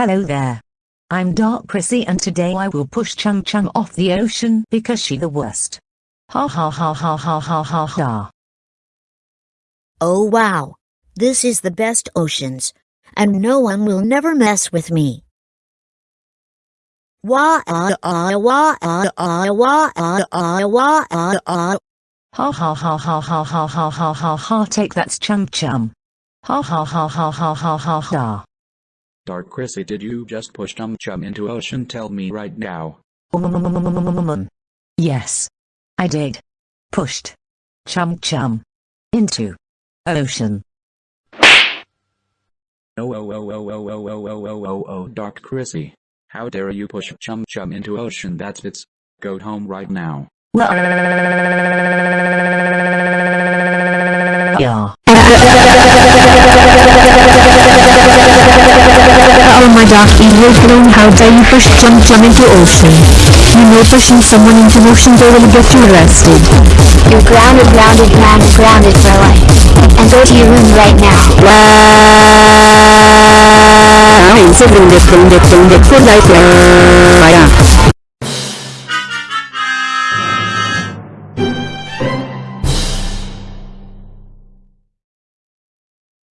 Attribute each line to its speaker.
Speaker 1: Hello there. I'm Dark Chrissy and today I will push Chum Chum off the ocean because she the worst. Ha ha ha ha ha ha ha ha.
Speaker 2: Oh wow. This is the best oceans. And no one will never mess with me. Wah ah ah wah ah ah wah ah ah wah ah ah.
Speaker 1: Ha ha ha ha ha ha ha ha ha ha take that's Chung Chum. Ha ha ha ha ha ha ha ha.
Speaker 3: Dark Chrissy did you just push Chum Chum into ocean tell me right now.
Speaker 1: Yes. I did. Pushed. Chum Chum. Into. Ocean.
Speaker 3: Oh oh oh oh oh oh oh oh oh oh oh Dark Chrissy. How dare you push Chum Chum into ocean that's it's. Go home right now.
Speaker 1: Yeah.
Speaker 4: Oh my dark evil clone how dare you push Chum Chum into ocean. You know pushing someone into ocean they will get you arrested.
Speaker 5: You're grounded, grounded, grounded, grounded for life. And go to your room right now.
Speaker 4: Wow. I'm so grounded, grounded, grounded for life. Yeah.